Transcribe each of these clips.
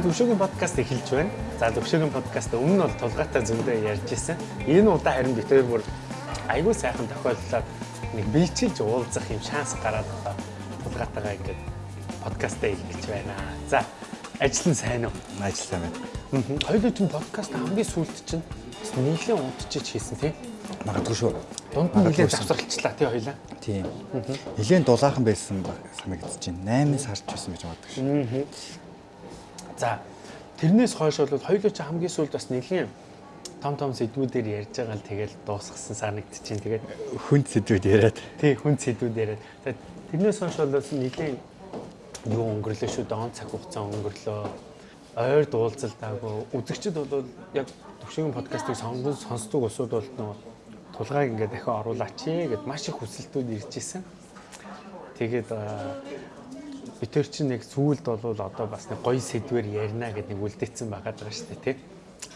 За төвшөгийн подкаст эхэлж байна. За төвшөгийн подкаст өмнө нь бол тулгаатай зөндөө ярьж исэн. Энэ удаа харин хоёр бүр айгүй сайхан тохиолдлоо нэг бэлчилж уулзах юм шанс гараад одоо тулгаатайгаа ингээд подкастаа эхэлж байна. За ажил нь сайн уу? Ажил сайн байна. Хоёул чинь подкаст хамгийн сүүлд чинь нийлээ унтчих хийсэн тийм. Магадгүй шүү. Дунд нь нэлээд завсралчлаа тий хоёлаа. Тийм. Нилээн дулаахан байсан санагдаж байна. 8 сарч байсан гэж боддог шүү. За тэрнээс хойш бол хоёулаа чи хамгийн сүүлд бас нэлийн том том сэдвүүдээр ярьж байгаа л тэгэл дуусгасан санагдаж байна. Тэгээд хүнд сэдвүүд яриад. Тий хүнд сэдвүүд яриад. За тэрнээс хойш бол нэлийн юу өнгөрлөө шүү. Дон цаг хугацаа өнгөрлөө. Ойр дуулзалтаагүй. Үзэгчд бол яг төвшгийн подкастыг сонгон сонсдог усуд бол нөгөө тулгааг ингээд дахин оруулаач гэд маш их хүсэлтүүд ирж исэн. Тэгээд бид төр чинь нэг сүүлд бол одоо бас нэг гоё сэдвэр ярина гэд нэг үлдээсэн байгаа шүү дээ тий.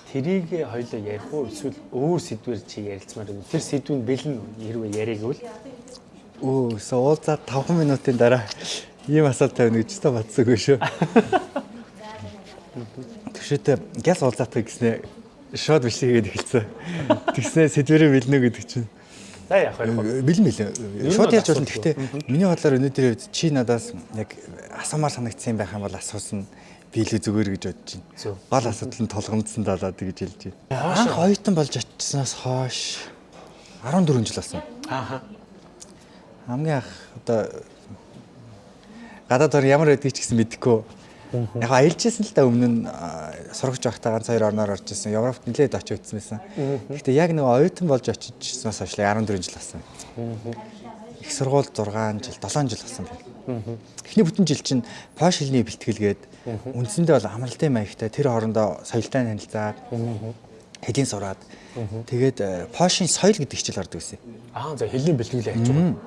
Тэрийг хоёлоо ярих уу эсвэл өөр сэдвэр чи ярилцмаар байна. Тэр сэдвийн бэлэн хэрвээ яриг гэвэл өө суулзаа 5 минутын дараа ийм асуулт тавина гэж та бодсоогүй шүү. Тэгшээтэй гяс уулзаатай гэснээр шууд биш хийгээд эхэлсэн. Тэгснээ сэдвэрээ бэлнэ гэдэг чинь. За яах вэ? Бэлэн бэлэн. Шууд ярьж болно. Гэхдээ миний бодлоор өнөөдөр чи надаас яг асуумаар санагдсан байх юм бол асуусан би илүү зүгээр гэж бодож байна. Гол асуудал нь толгомдсон далаад гэж хэлж байна. Анх оюутан болж очисноос хойш 14 жил болсон. Ааха. Хамгийн анх одоо гадаад ор ямар байдгийг ч гэсэн мэдэхгүй Яг аялжсэн л да өмнө нь сурагч байхдаа ганц хоёр орноор орж ирсэн. Европт нэлээд очиж үзсэн байсан. Гэхдээ яг нэг оюутан болж очижсноос хойш 14 жил болсон. Их сургууль 6 жил, 7 жил болсон байна. Эхний бүтэн жил чинь пош хэлний бэлтгэлгээд үндсэндээ бол амралтын маягтай тэр хоорондоо соёлтой танилцаад хэдийн сураад тэгээд пошийн соёл гэдэг хичээл ордог байсан. Аа за хэлний бэлтгэл яаж байгаа.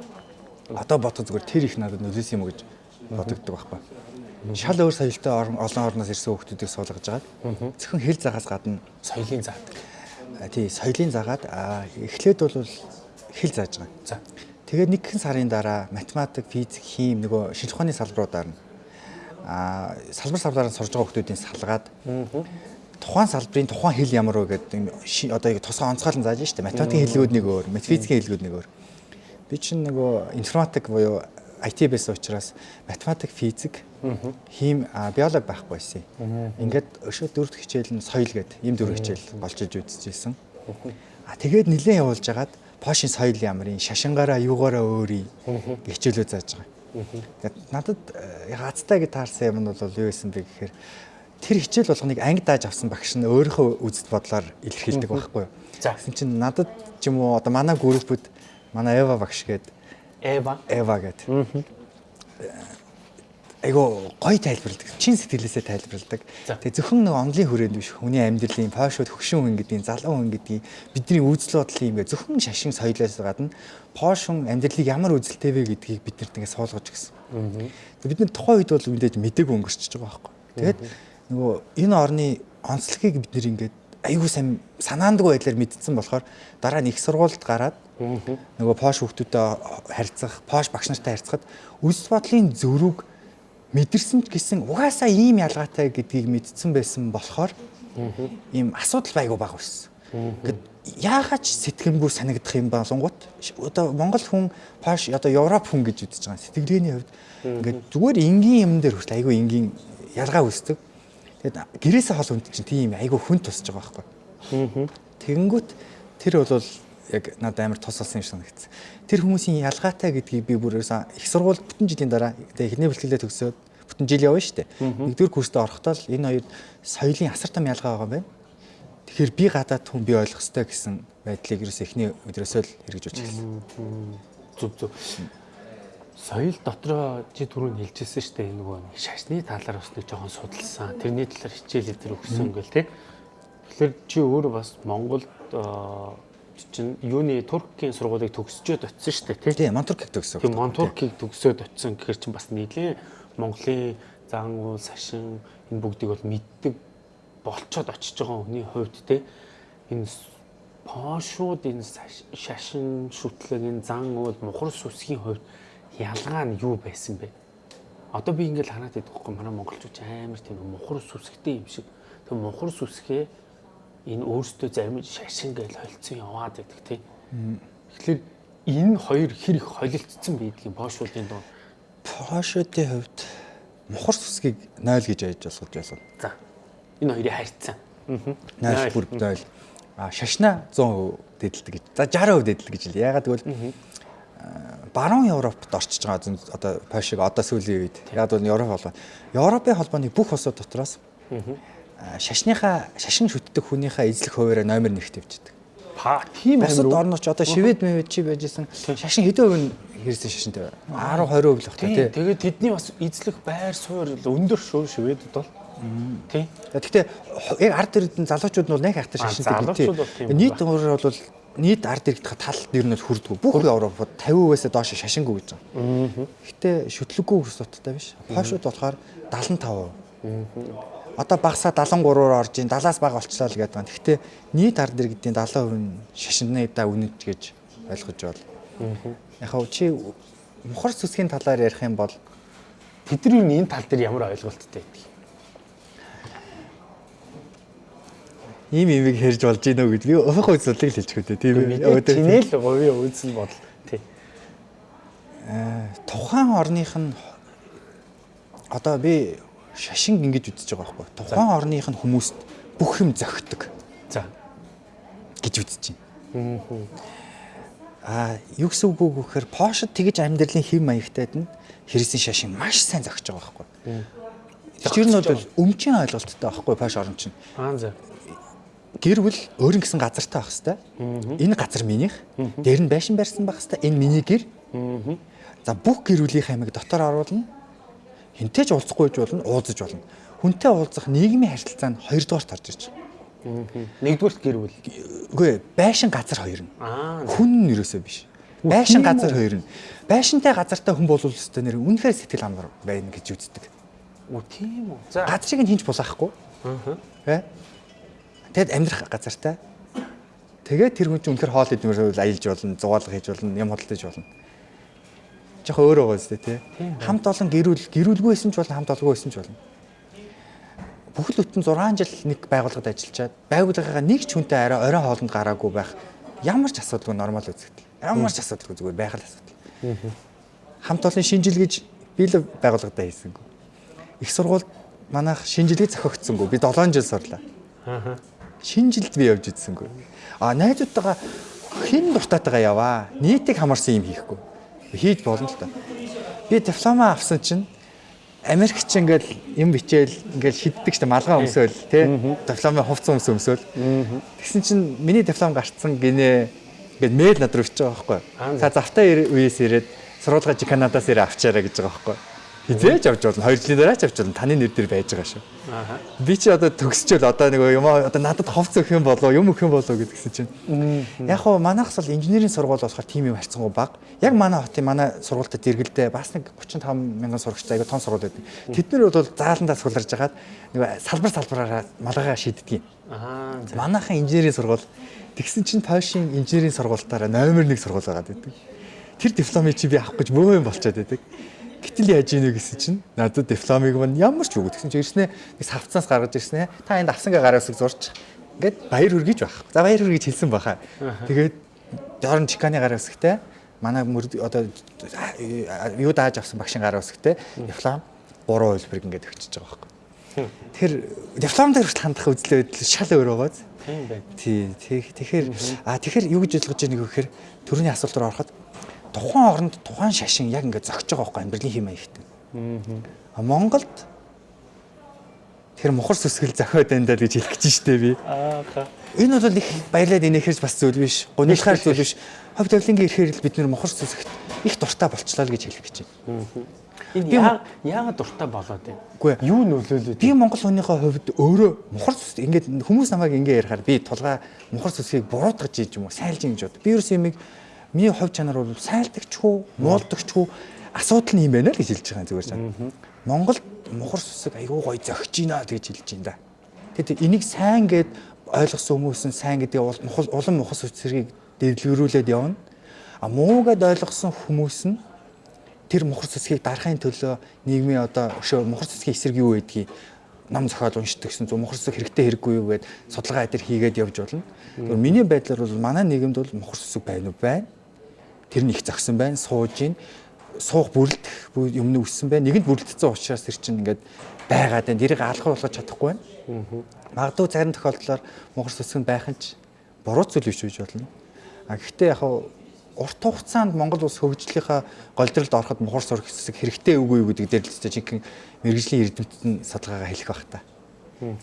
Одоо бодох зүгээр тэр их надад нөлөөс юм гэж бодогддог байхгүй шал өөр соёлтой олон орноос ирсэн хүүхдүүдийг суулгаж байгаа. Зөвхөн хэл загаас гадна соёлын заадаг. Тий, соёлын заагаад эхлээд бол хэл зааж байгаа. За. Тэгээд нэгэн сарын дараа математик, физик, хим нөгөө шинж ухааны салбаруудаар нь аа салбар салбараар сурж байгаа хүүхдүүдийн салгаад тухайн салбарын тухайн хэл ямар вэ гэдэг одоо тусгай онцгойлон зааж штэ математикийн хэллэгүүд нэг өөр, физикийн хэллэгүүд нэг өөр. Би чинь нөгөө информатик буюу IT байсан учраас математик, физик, хим биолог байхгүй байсан. Ингээд өшөө дөрөвт хичээл нь соёл гэдэг ийм дөрөв хичээл болж иж үзчихсэн. А тэгээд нилээн явуулж хагаад пошин соёл ямарын шашингаараа юугаараа өөрий хичээлөө зааж байгаа. Тэгээд надад хацтай гэж таарсан юм нь бол юу байсан бэ гэхээр тэр хичээл болгоныг анги дааж авсан багш нь өөрийнхөө үзэл бодлоор илэрхийлдэг байхгүй юу. Тэгсэн чинь надад ч юм уу одоо манай группэд манай Эва багш гэдэг Эва. Эва гэдэг. Айгу гоё тайлбарладаг. Чин сэтгэлээсээ тайлбарладаг. Тэгээ зөвхөн нэг онлын хүрээнд биш хүний амьдралын пошууд хөгшин хүн гэдгийг, залуу хүн гэдгийг бидний үзэл бодлын юм гээ зөвхөн шашин соёлоос гадна пошун амьдралыг ямар үзэлтэй вэ гэдгийг биднэрт ингээд суулгаж гисэн. Бид нар тухайн үед бол мэдээж мэдээг өнгөрчихөж байгаа байхгүй. Тэгээд нөгөө энэ орны онцлогийг бид нэр ингээд айгүй сайн санаандгүй байдлаар мэдсэн болохоор дараа нь их сургуульд гараад нөгөө пош хүүхдүүдэд харьцах, пош багш нартай харьцахад үс бодлын зөрүүг мэдэрсэн ч гэсэн угаасаа ийм ялгаатай гэдгийг мэдсэн байсан болохоор ийм асуудал байгуу баг байсан. Гэт яагаад сэтгэмгүй санагдах юм болонгууд одоо Монгол хүн пош одоо Европ хүн гэж үзэж байгаа сэтгэлгээний хувьд. Ингээд зүгээр энгийн юм дээр хүртэл айгүй энгийн ялгаа үүсдэг. Тэгэд гэрээсээ хол хүнд чинь тийм айгүй хүн тусаж байгаа байхгүй. Тэгэнгүүт тэр бол яг надад амар тус болсон юм санагдсан. Тэр хүмүүсийн ялгаатай гэдгийг би бүр их сургууль бүтэн жилийн дараа тэгээ эхний бэлтгэлээ төгсөөд бүтэн жил явна шүү дээ. Нэгдүгээр курстээ орохдоо л энэ хоёр соёлын асар том ялгаа байгаа юм байна. Тэгэхээр би гадаад хүн би ойлгох ёстой гэсэн байдлыг ерөөс эхний өдрөөсөө л хэрэгжүүлж эхэлсэн. Зүг зүг. Соёл дотроо чи түрүүн хэлжсэн шүү дээ нөгөө шашны талаар бас нэг жоохон судалсан. Тэрний талаар хичээл өдр өгсөн гэл те. Тэгэхээр чи өөрөө бас Монголд чинь юуны Туркийн сургуулийг төгсчөөд очсон шүү дээ тий. Тийм, Монтуркийг төгссөн. Тийм, Монтуркийг төгсөөд очсон гэхэр чинь бас нийлээ Монголын зан уул, сашин энэ бүгдийг бол мэддэг болцоод очиж байгаа хүний хувьд тий энэ пошууд энэ шашин шүтлэг энэ зан уул мухар сүсгийн хувьд ялгаа нь юу байсан бэ? Одоо би ингээл хараад байдаг хгүй манай монголчууд амар тийм мухар сүсгтэй юм шиг. Тэг мухар сүсгээ энэ өөрсдөө зарим шашин гэж холцсон яваад байдаг тий. Тэгэхээр энэ хоёр хэр их холилдсон байдгийг Пошуудын доо. Пошуудын хувьд мухар сүсгийг 0 гэж айж болгож байсан. За. Энэ хоёрыг харьцсан. Аа. 0 бүр 0. А шашна 100% дэдэлдэг гэж. За 60% дэдэлдэг гэж л. Ягаад гэвэл баруун Европт орчиж байгаа одоо Польшиг одоо сүүлийн үед яг бол Европ холбоо. Европын холбооны бүх улсууд дотроос шашныхаа шашин шүтдэг хүнийхээ эзлэх хуваараа номер 1-т явждаг. Па тийм амар. Бусад орнууд ч одоо шивэд мэвэд чи байжсэн шашин хэдэн хувь нь хэрэгсэн шашинтай байна. 10 20% л багтаа тий. Тэгээд тэдний бас эзлэх байр суурь өндөр шүү шивэдэд бол. Тий. Гэхдээ яг ард ирдэн залуучууд нь бол нэг ахтай шашинтай тий. Нийт өөрөөр бол нийт ард иргэдэх тал нь хүрдгүү. Бүх Европод 50%-аас доош шашингүй гэж байгаа. Гэтэ шүтлэггүй хүсэлттэй биш. Польшууд болохоор 75%. Одоо багасаа 73-оор орж ийн 70-аас бага болчлаа л гэдэг байна. Гэхдээ нийт ард иргэдийн 70% нь шашиннаа үнэт гэж ойлгож байна. Яг хав чи мухар сүсгийн талаар ярих юм бол тэдний энэ тал дээр ямар ойлголттой байдаг? Ийм имийг хэрж болж гинөө гэж би уух үзлийг л хэлчих үү тийм ээ. Тинэл говийн үзэл бодол тий. Аа тухайн орных нь одоо би шашин ингэж үзэж байгаа байхгүй. Тухайн орных нь хүмүүст бүх юм зохидог. За гэж үзэж байна. Аа юу гэсэн үг вэ гэхээр Пошд тэгж амьдралын хэм маягтайд нь хэрэгсэн шашин маш сайн зохиж байгаа байхгүй. Тэр нь бол өмчийн ойлголттой байхгүй Пош орн чинь. Аа за гэр бүл өөрийн гэсэн газартай байх хэвээр. Энэ газар минийх. Дээр нь байшин барьсан байх хэвээр. Энэ миний гэр. За бүх гэр бүлийн аймаг дотор оруулна. Хинтэй ч уулзахгүй ч болно, уулзаж болно. Хүнтэй уулзах нийгмийн харилцаа нь хоёрдугаарт орж ирж байгаа. Нэгдүгээрт гэр бүл. Үгүй байшин газар хоёр нь. Хүн нь юусоо биш. Байшин газар хоёр нь. Байшинтай газартай хүн болвол өстой нэр үнэхээр сэтгэл амар байна гэж үздэг. Үгүй тийм үү. За газрыг нь хинч булаахгүй. Аа. Тэгэд амьдрах газартай. Тэгээд тэр хүн чинь үнэхээр хоол идмээр аялж болно, зугаалга хийж болно, юм хөдөлж болно. Жохо өөр байгаа зү тий. Хамт олон гэрүүл гэрүүлгүйсэн ч болно, хамт олгүй байсан ч болно. Бүхэл бүтэн 6 жил нэг байгууллагад ажиллачаад байгууллагынхаа нэг ч хүнтэй арай орой хоолнд гараагүй байх ямар ч асуудалгүй нормал үзэгдэл. Ямар ч асуудалгүй зүгээр байх л асуудал. Хамт олон шинжил гэж би л байгууллагад хийсэнгүй. Их сургуульд манайх шинжилгээ зохиогдсонгүй. Би 7 жил сурлаа. Аа шинэ жилд би явж идсэнгүй. А найзуудтайгаа хэн дуртайтайгаа яваа. Нийтийг хамарсан юм хийхгүй. Хийж болно л та. Би диплома авсан чинь Америкч ингээл юм бичээл ингээл шиддэг штэ малгай өмсөөл тий. Дипломын хувцас өмс өмсөөл. Тэгсэн чинь миний диплом гарцсан гинэ ингээд мэйл над руу ичж байгаа байхгүй. За завтаа үеэс ирээд сургуулгаа Канадаас ирээ авчаарай гэж байгаа байхгүй. Хизээж авч болно. 2 жилийн дараа ч авч болно. Таны нэр дээр байж байгаа шүү. Аа. Би чи одоо төгсчөөл одоо нэг юм одоо надад ховц өгөх юм болоо, юм өгөх юм болоо гэдгсэн чинь. Яг хоо манайхс бол инженерийн сургууль болохоор тийм юм харьцангуй баг. Яг манай хотын манай сургуультад дэргэлдээ бас нэг 35 мянган сурагчтай айгу том сургууль байдаг. Тэд нар бол зааландаа сууларж хагаад нэг салбар салбараараа малгайгаа шийддэг юм. Аа. Манайхан инженерийн сургууль тэгсэн чинь Польшийн инженерийн сургуультаараа номер 1 сургууль байгаа гэдэг. Тэр дипломыг чи би авах гэж бөө юм болчиход байдаг. Гэтэл яаж ийнэ гэсэн чинь надад дипломыг мань ямар ч үгүй гэсэн чинь ирснээ нэг савцаас гаргаж ирснээ та энд авсангаа гараас зурч ингээд баяр хүргэж байх. За баяр хүргэж хэлсэн баха. Тэгээд дорн чиканы гараа үсгтэй манай одоо юу дааж авсан багшийн гараа үсгтэй диплом 3 хувилбарыг ингээд өгчөж байгаа байхгүй. Тэр диплом дээр хандах үзлээ байдал шал өөр байгаа. Тийм байна. Тий. Тэгэхээр а тэгэхээр юу гэж ойлгож байгааг гэхээр төрөний асуулт руу ороход тухайн оронд тухайн шашин яг ингээд зогсож байгаа байхгүй амьдралын хэм маягтай. Аа. Монголд тэр мухар сүсгэл зохиод байна даа гэж хэлэх гэж штэ би. Аа. Энэ бол их баялаад инээхэрс бас зүйл биш. Гунилахаар зүйл биш. Ховд тавлингийн ирэхээр л бид нэр мухар сүсгт их дуртай болчлаа л гэж хэлэх гэж байна. Энэ яагаад дуртай болоод байна? Үгүй юу нөлөөлөд? Би Монгол хүнийхээ хувьд өөрөө мухар сүс ингээд хүмүүс намайг ингээ ярихаар би тулгаа мухар сүсгийг буруутгаж ийж юм уу сайлж гэж бод. Би ерөөс юмыг Миний хувь чанар бол сайлдагчгүй, муулдагчгүй асуудал нь юм байна л гэж хэлж байгаа зүгээр чам. Монголд мухар сүсэг айгүй гоё зөгч гинэ гэж хэлж байна да. Тэгээд энийг сайн гэд ойлгосон хүмүүс нь сайн гэдэг улам мухар сүсэргийг дэвлэгрүүлээд явна. А муу гэд ойлгосон хүмүүс нь тэр мухар цэцгийг дарахын төлөө нийгмийн одоо өшөө мухар цэцгийн эсрэг юу байдгийг ном зохиол уншдаг гэсэн зөв мухар цэцэг хэрэгтэй хэрэггүй юу гэд судалгаа эдэр хийгээд явж болно. Тэгвэл миний байдлаар бол манай нийгэмд бол мухар цэцэг байна уу байна. Тэр нь их зогсон байна, сууж гин суух бүрэлдэх юм нь өссөн байна. Нэгэнд бүрэлдсэн учраас тэр чинь ингээд байгаад байна. Тэрийг алхах болгож чадахгүй байна. Магадгүй зарим тохиолдлоор мухар нь байх нь ч буруу зүйл биш үж болно. А гэхдээ яг урт хугацаанд Монгол улс хөгжлийнхаа голдролд ороход мухар сурах хэсэг хэрэгтэй үгүй юу гэдэг дээр л зөв жинхэнэ мэрэгжлийн эрдэмтэд нь судалгаагаа хэлэх байх та.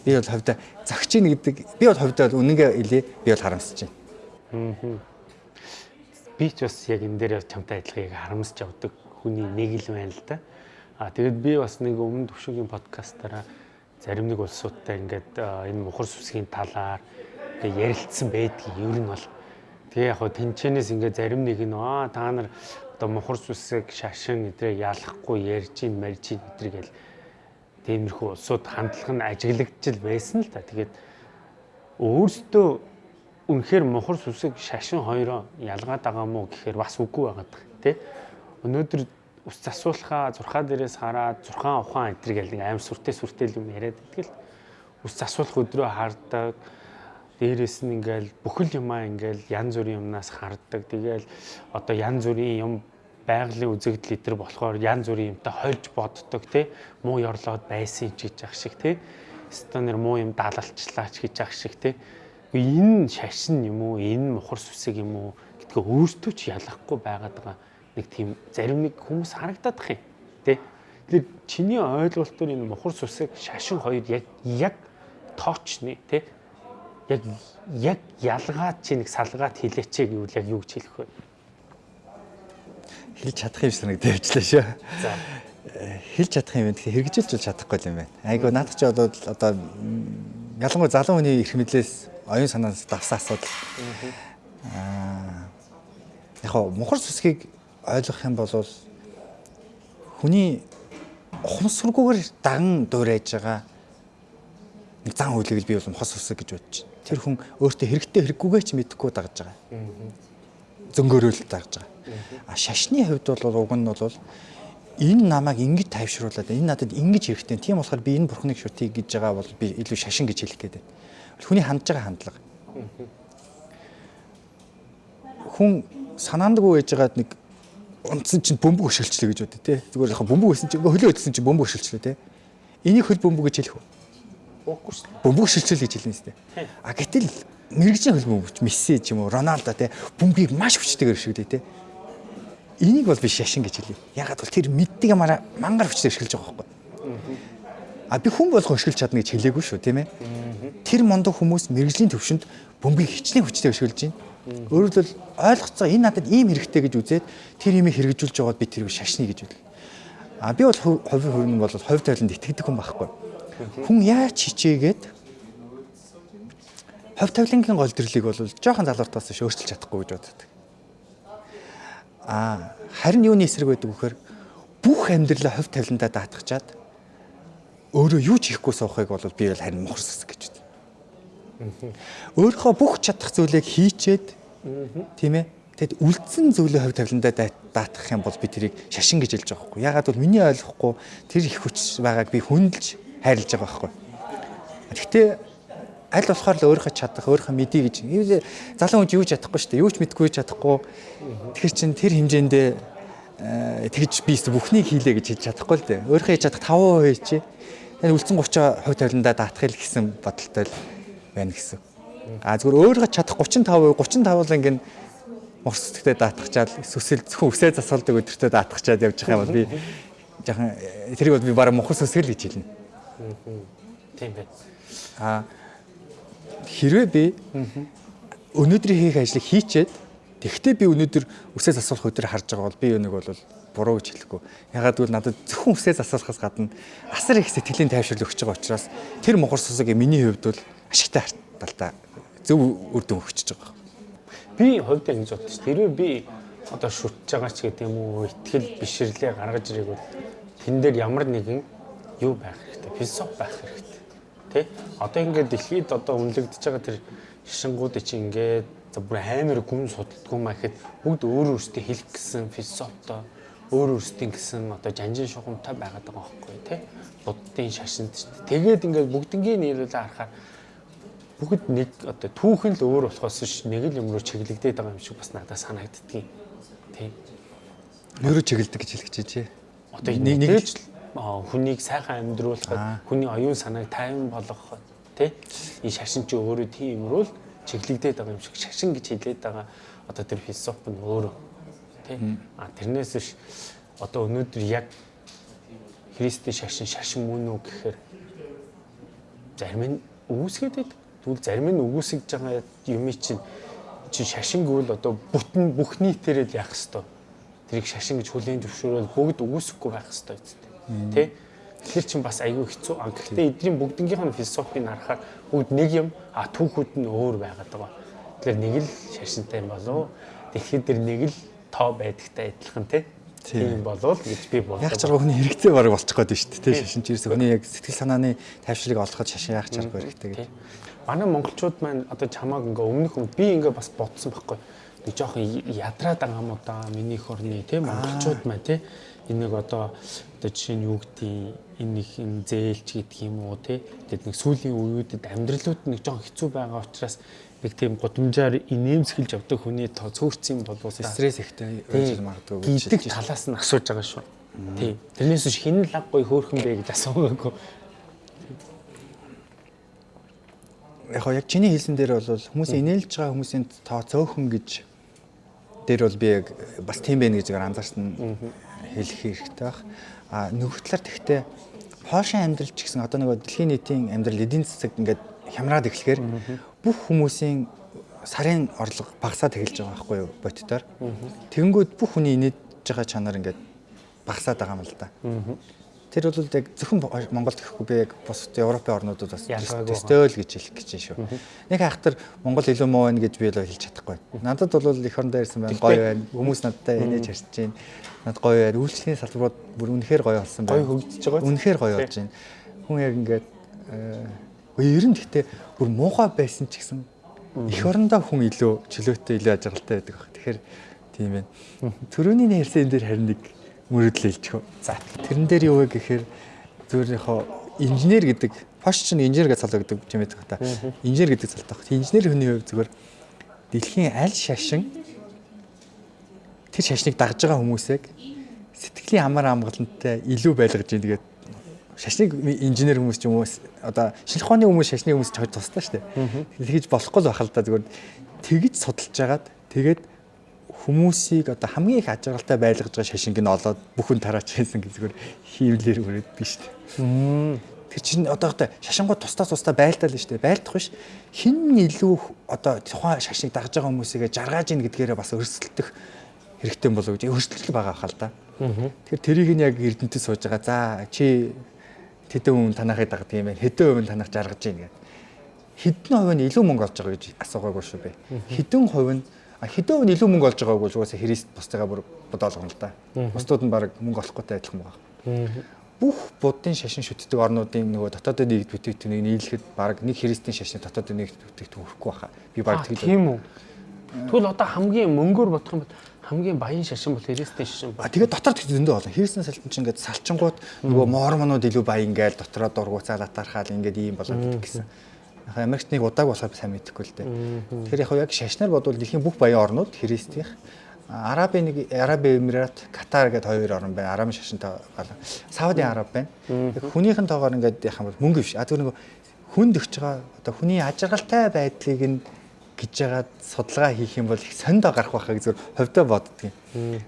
Би бол ховдоо зогч ийн гэдэг би бол ховдоо үнэнгээ хэлээ би бол харамсаж байна. Би ч бас яг энэ дээр чамтай адилхан яг харамсаж явдаг хүний нэг л байна л да. А тэгэд би бас нэг өмнө төвшөгийн подкастаараа зарим нэг улсуудтай ингээд энэ мухар сүсгийн талаар ярилцсан байдгийг ер нь бол Тэгээ яг хөө тэнчэнээс ингээ зарим нэг нь аа та нар одоо мухар сүсэг шашин эдрээ ялахгүй ярьж ин марж ин эдэр гэл тиймэрхүү улсууд хандлага нь ажиглагдчихл байсан л та. Тэгээд өөрсдөө үнэхээр мухар сүсэг шашин хоёроо ялгаад байгаа мó гэхээр бас үгүй байгаа тий. Өнөөдөр ус засуулахаа зурхаа дээрээс хараад зурхаан ухаан гэл аим сүртэй сүртэй юм яриад идэгэл ус засуулах өдрөө хардаг дээрээс нь ингээл бүхэл юмаа ингээл янз бүрийн юмнаас харддаг. Тэгээл одоо янз бүрийн юм байгалийн үзэгдэл итер болохоор янз бүрийн юмтай хольж боддог тий муу ёрлоод байсан ч гэж ах шиг тий станер муу юм даалалчлаач гэж ах шиг тий энэ шашин юм уу энэ мухар сүсэг юм уу гэдгээ өөртөө ч ялахгүй байгаад байгаа нэг тийм зарим нэг хүмүүс харагдаад их юм тий Тэгэхээр чиний ойлголтоор энэ мухар сүсэг шашин хоёр яг яг тоочны тий яг яг ялгаад чи нэг салгаад хилээч гэвэл яг юу гэж хэлэх вэ? Хэлж чадах юм санагдаж явчлаа шүү. За. Хэлж чадах юм тэгэхээр хэрэгжилж чадахгүй юм байна. Айгу наадах чи бол одоо ялангуяа залуу хүний эрх мэдлээс оюун санаанаас давсан асуудал. Аа яг хоо мухар сүсгийг ойлгох юм бол хүний ухамсаргүйгээр даган дуурайж байгаа нэг зан үйлийг би бол мухас үсэг гэж бодож байна тэр хүн өөртөө хэрэгтэй хэрэггүйгээ ч мэдэхгүй дагж байгаа. Зөнгөөрөөл дагж байгаа. А шашны хувьд бол уг нь бол энэ намайг ингэж тайвшруулад энэ надад ингэж хэрэгтэй. Тийм болохоор би энэ бурхныг шүтий гэж байгаа бол би илүү шашин гэж хэлэх гээд байна. Хүний хандж байгаа хандлага. Хүн санаандгүй байж байгаад нэг унтсан чинь бөмбөг өшөлчлөө гэж бодё те. Зүгээр яг бөмбөг өсөн чинь хөлөө өдсөн чинь бөмбөг өшөлчлөө те. Энийг хөл бөмбөг гэж хэлэх үү? Уухгүй шүү. Бөмбөг шилжүүл гэж хэлнэ сте. А гэтэл мэрэгжлийн хөлбөмбөг Месси ч юм уу Роналдо те бөмбөгийг маш хүчтэйгээр өшгөлээ те. Энийг бол би шашин гэж хэлье. Ягаад бол тэр мэддэг ямаараа мангар хүчтэй өшгөлж байгаа байхгүй. А би хүн болгон өшгөлж чадна гэж хэлээгүй шүү тийм ээ. Тэр мондог хүмүүс мэрэгжлийн төвшөнд бөмбөгийг хичнээн хүчтэй өшгөлж байна. Өөрөөр хэлбэл ойлгоцоо энэ надад ийм хэрэгтэй гэж үзээд тэр имийг хэрэгжүүлж байгаад би тэрийг шашны гэж үл. А би бол хувийн хувийн бол хувь тавиланд итгэдэг хүн байхгүй. Хүн яаж хичээгээд хов тавилангийн гол төрлийг бол жоохон залууртаас ш өөрчилж чадахгүй гэж боддог. Аа харин юуны эсрэг байдаг вөхөр бүх амьдралаа хов тавиландаа даатгачаад өөрөө юу ч хийхгүй суухыг бол би бол харин мухарсас гэж. Өөрийнхөө бүх чадах зүйлийг хийчээд тийм ээ Тэгэд үлдсэн зүйлээ хувь тавиландаа даатгах юм бол би тэрийг шашин гэж хэлж байгаа хгүй. Ягаад бол миний ойлгохгүй тэр их хүч байгааг би хүндэлж хайрлаж байгаа байхгүй. Гэхдээ аль болохоор л өөрийнхөө чадах, өөрийнхөө мэдээ гэж. Залуу хүн юу ч чадахгүй шүү дээ. Юу ч мэдгүй чадахгүй. Тэгэхээр чин тэр хэмжээндээ э, тэгж би бүхнийг хийлээ гэж хэлж чадахгүй л дээ. Өөрийнхөө хийж чадах 5% чи энэ үлдсэн 30% хувь тавиландаа даатгах л гэсэн бодолтой л байна гэсэн. А зүгээр өөрийнхөө чадах 35% 35 л ингэн морсдогтой даатгачаал сүсэл зөвхөн үсээ засалдаг өдөртөө даатгачаад явж байгаа юм бол би жоохон тэрийг бол би бараг мохор сүсгэл гэж хэлнэ. Тийм байна. А хэрвээ би өнөөдрийн хийх ажлыг хийчээд тэгвэл би өнөөдөр үсээ засуулах өдрөө харж байгаа бол би нэг бол буруу гэж хэлэхгүй. Ягаад гэвэл надад зөвхөн үсээ засуулахаас гадна асар их сэтгэлийн тайвшрал өгч байгаа учраас тэр могор сусаг миний хувьд бол ашигтай талдаа зөв үр дүн өгч байгаа. Би хувьдаа ингэж бодчих. Тэрвээ би одоо шүтж байгаа ч гэдэг юм уу, ихтгэл бишрлээ гаргаж ирэх бол тэн дээр ямар нэгэн юу байх хэрэгтэй. Философи байх хэрэгтэй. Тэ? Одоо ингээд дэлхийд одоо үнэлэгдэж байгаа тэр шишингуудыг чи ингээд за бүр амар гүн судалдгүй маа гэхэд бүгд өөр өөртөө хэлэх гэсэн философтой өөр өөрсдийн гэсэн одоо жанжин шугамтай байгаад байгаа байхгүй тий. Буддын шашинд ч тэгээд ингээд бүгднгийн нийлүүлээ харахаар бүгд нэг одоо түүхэн л өөр болохоос ш нэг л юм руу чиглэгдээд байгаа юм шиг бас надад санагддгийг тий. Нөрөө чиглэдэг гэж хэлэх чи. Одоо нэг нэг л хүнийг сайхан амьдруулахад хүний оюун санааг тайван болгоход тий. Энэ шашин чи өөрөө тийм юмруу л чиглэгдээд байгаа юм шиг шашин гэж хэлээд байгаа. Одоо тэр философи нь өөрөө тий. А тэрнээс биш одоо өнөөдөр яг христийн шашин шашин мөн үү гэхээр зарим нь үүсгээд байдаг тэгвэл зарим нь өгөөсгөж байгаа юм чинь чи шашин гэвэл одоо бүтэн бүх нийтээрээ л яах хэвээр тэрийг шашин гэж хүлээн зөвшөөрөл бүгд өгөөсөхгүй байх хэвээр үстэй тий Тэгэхээр чинь бас айгүй хэцүү. А гэхдээ эдний бүгднгийнх нь философийг харахаар бүгд нэг юм а түүхүүд нь өөр байгаад байгаа. Тэгэхээр нэг л шашинтай юм болов. Дэлхийд дэр нэг л тоо байдагтай адилхан тий. Тийм болов гэж би бодлоо. Яг чарга хүний хэрэгтэй баг болчих гээд шүү дээ. Шашин чирээс хүний яг сэтгэл санааны тайвшрыг олоход шашин яах чарга хэрэгтэй гэдэг. Манай монголчууд маань одоо чамааг ингээ өмнөх хүн би ингээ бас бодсон байхгүй. Нэг жоохон ядраад байгаа юм да миний их орны тий монголчууд маань тий энэ нэг одоо одоо жишээ нь юу гэдгийг энэ их энэ зээлч гэдэг юм уу те тэгээд нэг сүүлийн үеүүдэд амьдралууд нэг жоон хэцүү байгаа учраас нэг тийм гудамжаар инээмсгэлж явдаг хүний тоо цөөрцсөн болов стресс ихтэй байж магадгүй гэдэг талаас нь асууж байгаа шүү. Тий. Тэрнээс биш хин лаг гой хөөхөн бэ гэж асуугаагүй. Яг яг чиний хэлсэн дээр бол хүмүүсийн инээлж байгаа хүмүүсийн тоо цөөхөн гэж дээр бол би яг бас тийм байх гэж анзаарсан хэлэх хэрэгтэй баг. А нөгөө талаар тэгтээ Польшийн амьдрал ч гэсэн одоо нөгөө дэлхийн нийтийн амьдрал эдийн засаг ингээд хямраад эхлэхээр бүх хүмүүсийн сарын орлого багасаад эхэлж байгаа байхгүй юу бодтоор. Тэнгүүд бүх хүний инээж байгаа чанар ингээд багасаад байгаа юм л да. Тэр бол яг зөвхөн Монголд гэхгүй би яг бус Европын орнуудад бас төсtöөл гэж хэлэх гэж шүү. Нэг хайхтар Монгол илүү муу байна гэж би л хэлж чадахгүй. Надад бол эх орондоо ирсэн байна гоё байна. Хүмүүс надтай инээж харьж байна. Над гоё байна. Үйлчлэлийн салбарууд бүр үнэхээр гоё болсон байна. Гоё хөгжиж байгаа. Үнэхээр гоё болж байна. Хүн яг ингээд э, ер нь гэхдээ бүр муухай байсан ч гэсэн эх орондоо хүн илүү чөлөөтэй илүү ажиглалтай байдаг баг. Тэгэхээр тийм байна. Төрөний нэрсэн энэ дэр харин нэг мөрөдлөө хэлчихв. За тэрэн дээр юу вэ гэхээр зүгээр яг инженер гэдэг пош чинь инженер гэж цалаа гэдэг юм байдаг та. Инженер гэдэг цалтай баг. Инженер хүний хувьд зүгээр дэлхийн аль шашин тэр шашныг дагж байгаа хүмүүсийг сэтгэлийн амар амгалантай илүү байлгаж ийн тэгээд шашныг инженер хүмүүс ч юм уу одоо шинжлэх ухааны хүмүүс шашны хүмүүс ч тусдаа шүү дээ. Тэгэж болохгүй л бахал та зүгээр тэгж судалж жагаад тэгээд хүмүүсийг одоо хамгийн их ажиглалтай байлгаж байгаа шашинг нь олоод бүхэн тараач гэсэн зүгээр хийвлэр өрөөд биш үү. Тэр чинь одоо одоо шашингууд тусдаа тусдаа байлтал нь шүү дээ. Байлдах биш. Хин илүү одоо тухайн шашныг дагж байгаа хүмүүсийгээ жаргаж ийн гэдгээрээ бас өрсөлдөх хэрэгтэй болов гэж өрсөлдөл байгаа хаа л да. Тэгэхээр тэрийг нь яг эрдэнэтэд сууж байгаа. За чи хэдэн хүн танахыг дагдаг юм байна. Хэдэн хувь нь танах жаргаж ийн гэдэг. Хэдэн хувь нь илүү мөнгө олж байгаа гэж асуугаагүй шүү бэ. Хэдэн хувь нь хэдэн нь илүү мөнгө олж байгааг бол угаасаа христ бусдыгаа бүр бодоолгоно л да. Бусдууд нь баг мөнгө олохгүйтэй адилхан байгаа. Бүх буддын шашин шүтдэг орнуудын нөгөө дотоодын нийгт бүтээгдэхүүнийг нийлэхэд баг нэг христийн шашны дотоодын нийгт бүтээгдэхүүн хүрэхгүй баха. Би баг тэгж Тийм үү. Тэгвэл одоо хамгийн мөнгөөр бодох юм бол хамгийн баян шашин бол христийн шашин ба. Тэгээд дотор тэгт зөндөө болно. Христийн салчин чинь ингээд салчингууд нөгөө мормонууд илүү баян гээл дотроо дургуцаалаа тархаал ингээд ийм болоод гэсэн. Яг Америкт нэг удааг болохоор сайн мэдэхгүй л дээ. Тэгэхээр яг шашнаар бодвол дэлхийн бүх баян орнууд христийнх Арабын нэг Арабын Эмират, Катар гэдэг хоёр орн байна. Арабын шашинтай гал. Сауди Араб байна. Хүнийхэн тоогоор ингээд яхах юм бол мөнгө биш. А зөв нэг хүнд өгч байгаа одоо хүний ажиргалтай байдлыг нь гэж жагаад судалгаа хийх юм бол их сондоо гарах байхаа зүгээр ховдоо боддгийн.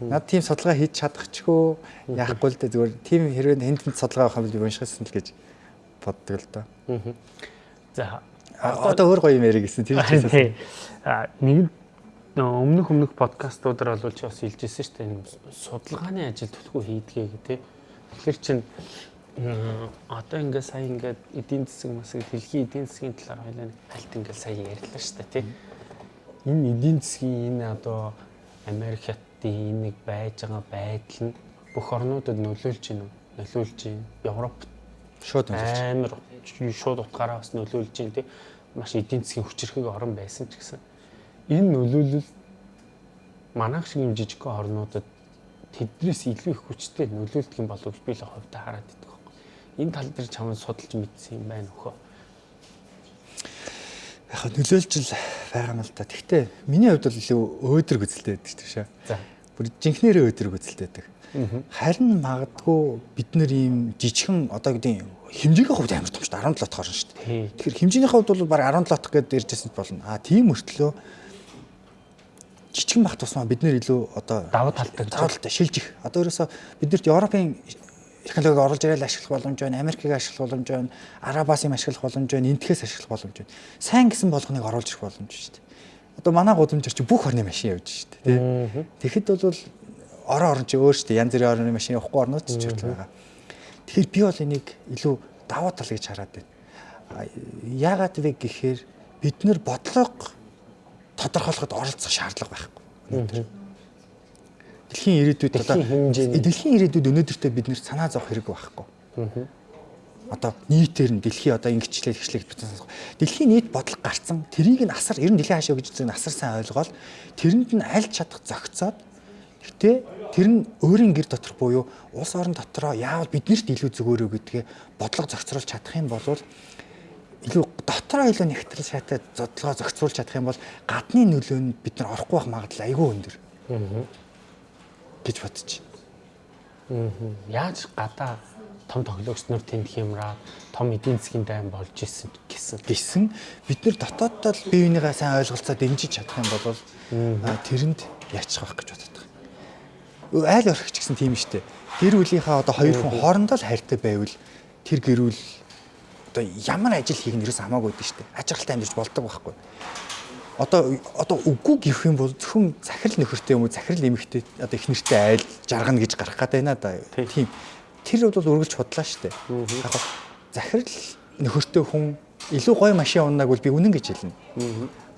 Над тийм судалгаа хийж чадахчгүй яахгүй л дээ зүгээр тийм хэрвээ хэнд судалгаа авах юм бол уншихсан л гэж боддог л доо. За одоо өөр гоё юм ярих гэсэн тийм ч а нэг өмнөх өмнөх подкастуудаар бол чи бас хэлжсэн шүү дээ судалгааны ажил төлхөө хийдгээ гэдэг. Тэгэхээр чин одоо ингээ сая ингээ эдийн засаг масыг дэлхийн эдийн засгийн талаар хоёлаа хальт ингээ сая ярьлаа шүү дээ тий. Энэ эдийн засгийн энэ одоо Америк хятадын нэг байж байгаа байдал нь бүх орнуудад нөлөөлж байна уу? Нөлөөлж байна. Европ шууд амар шууд утгаараа бас нөлөөлж байна тий. Маш эдийн засгийн хүчирхэг орн байсан ч гэсэн энэ нөлөөлөл манайх шиг юм жижиг орнуудад тэднээс илүү их хүчтэй нөлөөлдөг юм болов би л хувьдаа хараад идэх байхгүй. Энэ тал дээр чамд судалж мэдсэн юм байна өхөө. Яг нөлөөлж л байгаа юм л да. Гэхдээ миний хувьд бол илүү өөдрөг үзэлтэй байдаг шүү дээ. За. Бүр жинхнэрээ өөдрөг үзэлтэй байдаг. Харин магадгүй бид нэр ийм жижигхэн одоо гэдэг хэмжээгийн хувьд амар том шүү дээ 17 дахь орно шүү дээ. Тэгэхээр хэмжээний хувьд бол баг 17 дахь гэдээ иржсэн болно. А тийм мөртлөө жижигэн бах тусмаа бид нэр илүү одоо Давуу талтай давуу талтай шилжих. Одоо ерөөсө биднэрт Европын технологиг оруулж ирэл ашиглах боломж байна, Америкийг ашиглах боломж байна, Арабаас юм ашиглах боломж байна, Энтхээс ашиглах боломж байна. Сайн гэсэн болгоныг оруулж ирэх боломж шүү дээ. Одоо манай гудамжир чи бүх орны машин явж дээ. тий. Тэгэхэд бол орон орон чи өөр дээ. Янз бүрийн орны машин явахгүй орнууд ч хүртэл байгаа. Тэгэхээр би бол энийг илүү давуу тал гэж хараад байна. Яагаад вэ гэхээр бид нэр бодлого тодорхойлоход оролцох шаардлага байхгүй. Дэлхийн ирээдүйд одоо Дэлхийн ирээдүйд өнөөдөртөө бид нэр санаа зовох хэрэг байхгүй. Одоо нийтээр нь дэлхий одоо ингэчлээ тэгчлээ гэж сонсох. Дэлхийн нийт бодлого гарцсан тэрийг нь асар ер нь дэлхийн хаашаа гэж зэн асар сайн ойлгоод тэрэнд нь аль чадах зохицоод гэтээ тэр нь өөрийн гэр доторх буюу улс орон дотроо яавал биднэрт илүү зүгөөрөө гэдгээ бодлого зохицруулж чадах юм бол илүү дотроо илүү нэгтрэл шатаад зодлогоо зохицуулж чадах юм бол гадны нөлөөнд бид нар орохгүй байх магадлал айгүй өндөр гэж бодчих. Яаж гадаа том тоглогч нар тэнд хямраа том эдийн засгийн дайн болж исэн гэсэн. Гэсэн бид нар дотооддоо л бие бинийгаа сайн ойлголцоо дэмжиж чадах юм бол тэрэнд яачих байх гэж боддог. Айл орхич гэсэн тийм шүү дээ. Гэр бүлийнхаа одоо хоёр хүн хоорондоо л хайртай байвал тэр гэр бүл одоо ямар ажил хийх нь ерөөс хамаагүй дээ шүү дээ. Ажиглалтай амьдарч болдог байхгүй. Одоо одоо үгүй гэх юм бол зөвхөн захирал нөхөртэй юм уу захирал эмэгтэй одоо их нэртэй айл жаргана гэж гарах гэдэг байна да. Тийм. Тэр бол үргэлж худлаа дээ. Яг захирал нөхөртэй хүн илүү гоё машин уннааг бол би үнэн гэж хэлнэ.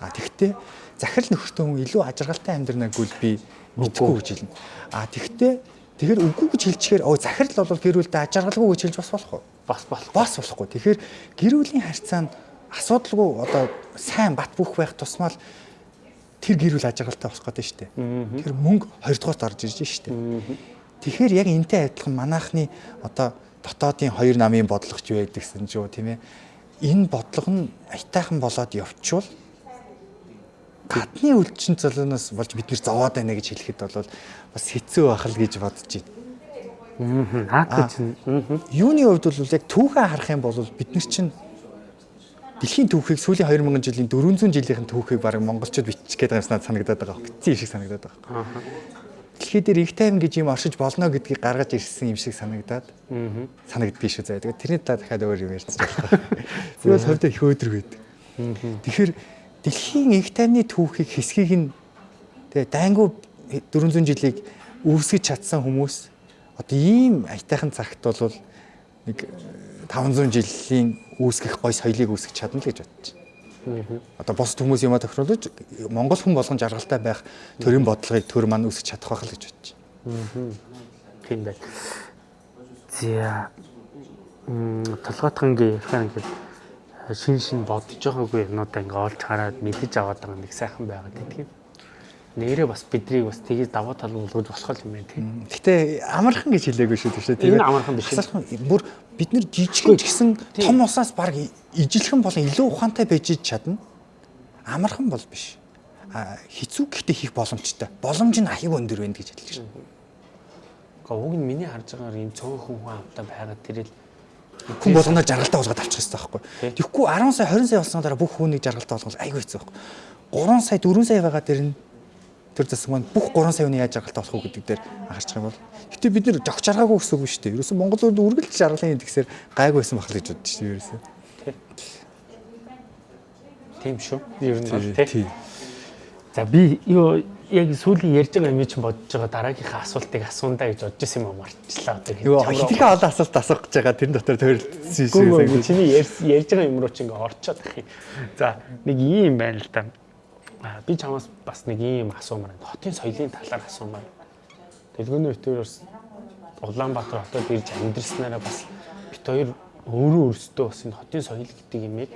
А тэгвэл захирал нөхөртэй хүн илүү ажиргалтай амьдрнаг бол би мэдгүй гэж хэлнэ. А тэгвэл тэгэхээр үгүй гэж хэлчихээр оо захирал бол гэр бүлдээ ажиргалгүй гэж хэлж бас болох уу? Бас болох. Бас болохгүй. Тэгэхээр гэр бүлийн харьцаа нь асуудалгүй одоо сайн бат бөх байх тусмал тэр гэр бүл ажиргалтай болох гэдэг шүү дээ. Тэр мөнгө хоёрдугаарт орж ирж шүү дээ. Тэгэхээр яг энтэй адилхан манайхны одоо дотоодын хоёр намын бодлогоч байдаг гэсэн ч юу тийм ээ. Энэ бодлого нь аятайхан болоод явчвал гадны үлчин цолоноос болж бид нэр зовоод байна гэж хэлэхэд бол бас хэцүү байх л гэж бодож байна. Хак гэж нь. Юуны хувьд бол яг түүхээ харах юм бол бид нар чинь дэлхийн түүхийг сүүлийн 2000 жилийн 400 жилийн түүхийг баг монголчууд бичих гээд байгаа юмснаа санагдаад байгаа. Битцэн шиг санагдаад байгаа. Дэлхий дээр их тайван гэж юм оршиж болно гэдгийг гаргаж ирсэн юм шиг санагдаад санагддгийг шүү заяа. Тэгээд тэрний талаар дахиад өөр юм ярьчих байна. Би бол хувьдаа их өөдрөг байдаг. Тэгэхээр дэлхийн их тайвны түүхийг хэсгийг нь тэгээ дайнгу 400 жилийг үүсгэж чадсан хүмүүс одоо ийм аятайхан цагт бол нэг 500 жилийн үүсгэх гой соёлыг үүсгэж чадна л гэж бодчих. Одоо бос хүмүүс юма тохируулж Монгол хүн болгон жаргалтай байх төрийн бодлогыг төр маань үүсгэж чадах байх л гэж бодчих. Тийм байна. За толгойтхонгийн ярихаар ингээд шин шин бодож байгаагүй юмнуудаа ингээд олж хараад мэдэж аваад байгаа нэг сайхан байгаад тийм. Нэрээ бас бидрийг бас тгийж даваа тал болгож босгол юм байна тийм. Гэтэ амархан гэж хэлээгүй шүү дээ тийм. Энэ амархан биш. Бүр бид нар жижигэн ч гэсэн том усаас баг ижилхэн болон илүү ухаантай байж чадна. Амархан бол биш. А хэцүү гэхдээ хийх боломжтой. Боломж нь аяг өндөр байна гэж хэлж байна. Гэхдээ уг нь миний харж байгаагаар ийм цөөхөн хүн хамтаа байгаад тэрэл Хүн болгоноор жаргалтай болгоод авчих хэрэгтэй байхгүй. Тэгэхгүй 10 сая 20 сая болсон дараа бүх хүнийг жаргалтай болгох айгүй хэцүү байхгүй. 3 сая 4 сая байгаа дээр нь тэр засаг маань бүх 3 сая хүний яаж жаргалтай болох уу гэдэг дээр анхаарч байгаа юм бол. Гэтэ бид нэр жогч жаргаагүй гэсэн үг шүү дээ. Ерөөсөн Монгол улд үргэлж жаргалын гэдгсээр гайгүй байсан бахал гэж боддоо шүү дээ ерөөсөн. Тийм шүү. Ер нь бол. Тий. За би юу яг сүүлийн ярьж байгаа юм чинь бодож байгаа дараагийнхаа асуултыг асуундаа гэж бодож исэн юм марчлаа одоо Юу хитрхээ олон асуулт асуух гэж байгаа тэрэн дотор тойролцсон Гүн юм. чиний ярьж байгаа юм руу чи ингээ орчоод ах юм. За нэг ийм байна л да. Би чамаас бас нэг ийм асуумаар байна. Хотын соёлын талаар асуумаар. Дэлгүүрийн өтөрөөс Улаанбаатар хотод ирж амьдрснараа бас бит хоёр өөрөө өөрсдөө бас энэ хотын соёл гэдэг юмыг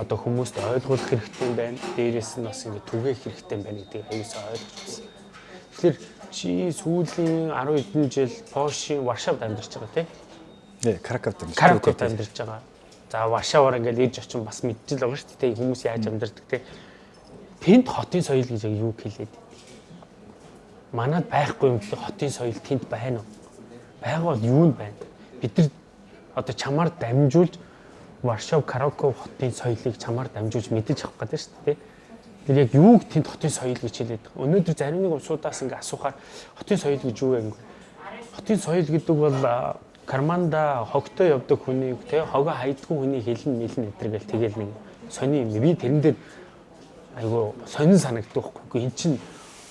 одоо хүмүүст ойлгуулах хэрэгтэй байна. Дээрээс нь бас ингээ түгээх хэрэгтэй байна гэдгийг аюулсаа ойлгож байна. Тэгэхээр чи сүүлийн 10 хэдэн жил Польшийн Варшавд амьдарч байгаа тийм. Нэ, Краков дээр. Краковд амьдарч байгаа. За Варшаваар ингээл ирж очин бас мэдчихэл байгаа шүү дээ. Хүмүүс яаж амьдардаг те. Тэнд хотын соёл гэж яг юу хэлээд. Манад байхгүй юм бэлээ хотын соёл тэнд байна уу? Байга бол юу нь байна? Бид нар одоо чамаар дамжуулж Варшав, Краков хотын соёлыг чамаар дамжуулж мэдэж авах гэдэг шүү дээ. Тэр яг юу тэнд хотын соёл гэж хэлээд байгаа. Өнөөдөр зарим нэг усудаас ингээ асуухаар хотын соёл гэж юу вэ? Хотын соёл гэдэг бол карманда хогтой явдаг хүнийг те хогоо хайдгүй хүний хэлэн мэлэн өдр гэл тэгэл нэг сони юм. Би тэрэн дээр айгу сонин санагддаг байхгүй. Эн чин